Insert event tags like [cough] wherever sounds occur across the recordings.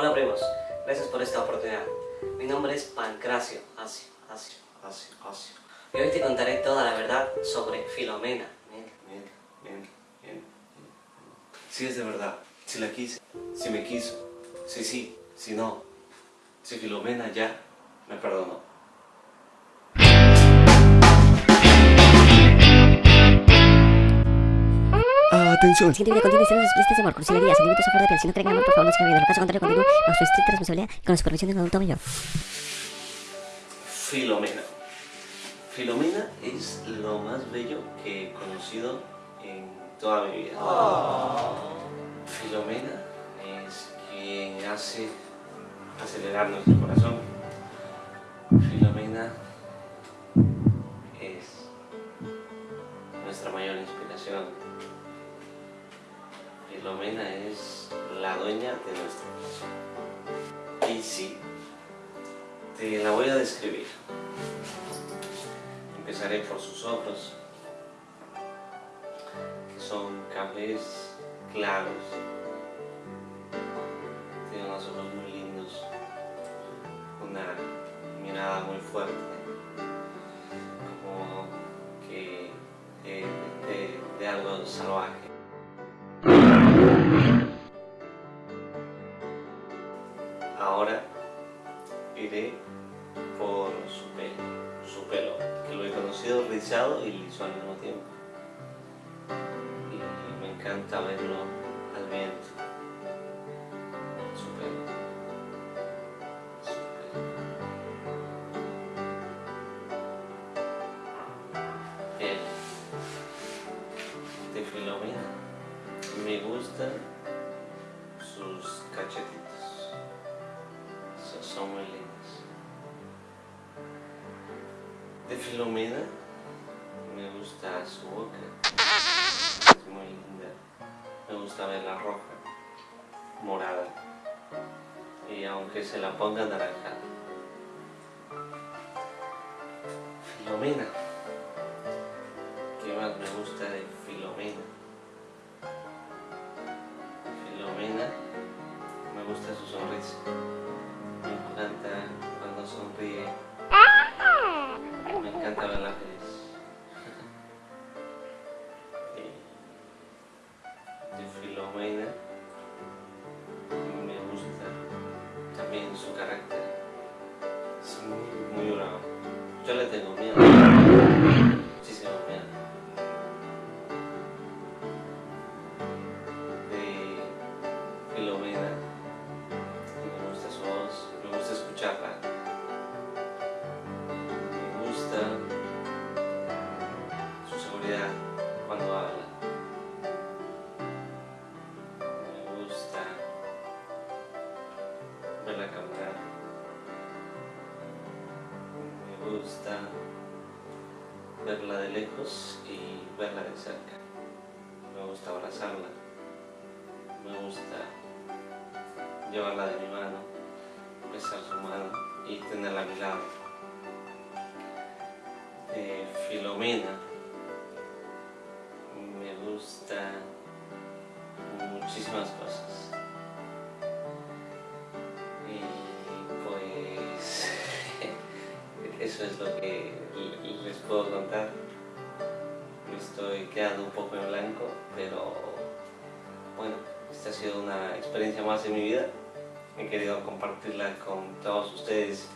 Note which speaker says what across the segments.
Speaker 1: Hola primos, gracias por esta oportunidad. Mi nombre es Pancracio, Asio, Asio, Asio, Asio. Y hoy te contaré toda la verdad sobre Filomena. Miente. Si es de verdad, si la quise, si me quiso, si sí, si no, si Filomena ya me perdonó.
Speaker 2: Atención. El siguiente video contiene escenas explícitas de amor, cursilería, sentimientos a flor de piel. Si no creen en amor, por favor, no sigan viendo. En caso contrario, continúe bajo su estricta responsabilidad y con la supervisión de un adulto mayor.
Speaker 1: Filomena. Filomena es lo más bello que he conocido en toda mi vida. Filomena es quien hace acelerar nuestro corazón. Y sí, te la voy a describir. Empezaré por sus ojos, que son cafés claros. Tiene unos ojos muy lindos, una mirada muy fuerte, como que de algo salvaje. Rizado y liso al mismo tiempo. Y me encanta verlo al viento. Filomena me gusta su boca, es muy linda. Me gusta verla roja, morada y aunque se la ponga naranja. Filomena. ¿Qué más me gusta de Es muy, muy bravo. Yo le tengo miedo. Muchísimo miedo. Gusta verla de lejos y verla de cerca. Me gusta abrazarla. Me gusta llevarla de mi mano, besar su mano y tenerla a mi lado de Filomena. Eso es lo que les puedo contar. Me estoy quedando un poco en blanco, pero bueno, esta ha sido una experiencia más en mi vida. He querido compartirla con todos ustedes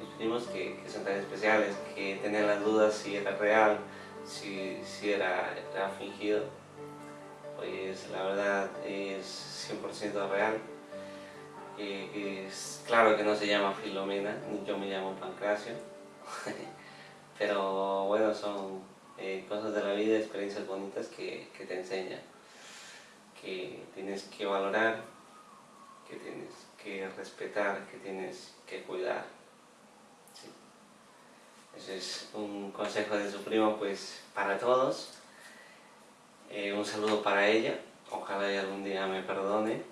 Speaker 1: mis primos que, son tan especiales, que tenían las dudas si era real, si, si era, era fingido. Pues la verdad es 100% real. Eh, es claro que no se llama Filomena, yo me llamo Pancracio. [laughs] Pero bueno, son eh, cosas de la vida, experiencias bonitas que, que te enseñan, que tienes que valorar, que tienes que respetar, que tienes que cuidar. Ese es un consejo de su primo pues para todos. Eh, un saludo para ella, ojalá y algún día me perdone.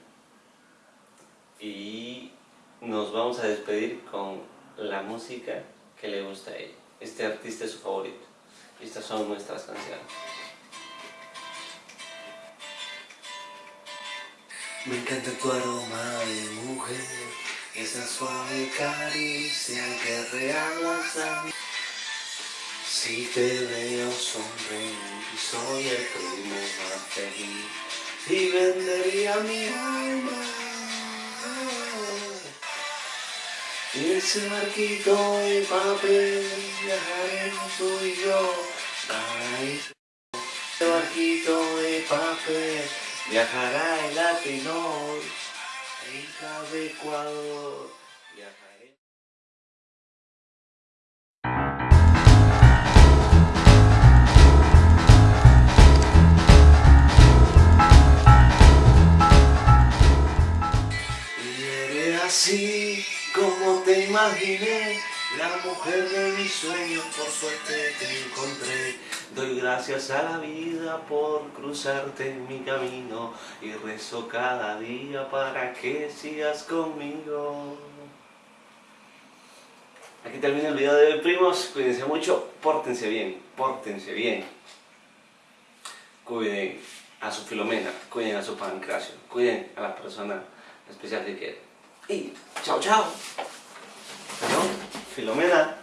Speaker 1: Y nos vamos a despedir con la música que le gusta a ella. Este artista es su favorito. Estas son nuestras canciones.
Speaker 3: Me encanta tu aroma de mujer
Speaker 1: esa suave caricia que regalas. Si te veo sonreír, soy el primo más feliz y vendería mi alma. Ese barquito de papel viajaremos tú y yo, paraíso. Ese barquito de papel viajará el Atenor, hija de Ecuador, viajaré. Imaginé, la mujer de mis sueños, por suerte te encontré. Doy gracias a la vida por cruzarte en mi camino y rezo cada día para que sigas conmigo. Aquí termina el video de hoy, primos. Cuídense mucho, pórtense bien, pórtense bien. Cuiden a su Filomena, cuiden a su Pancracio, cuiden a la persona especial que quieren. Y chao, chao. Perdón, Filomena.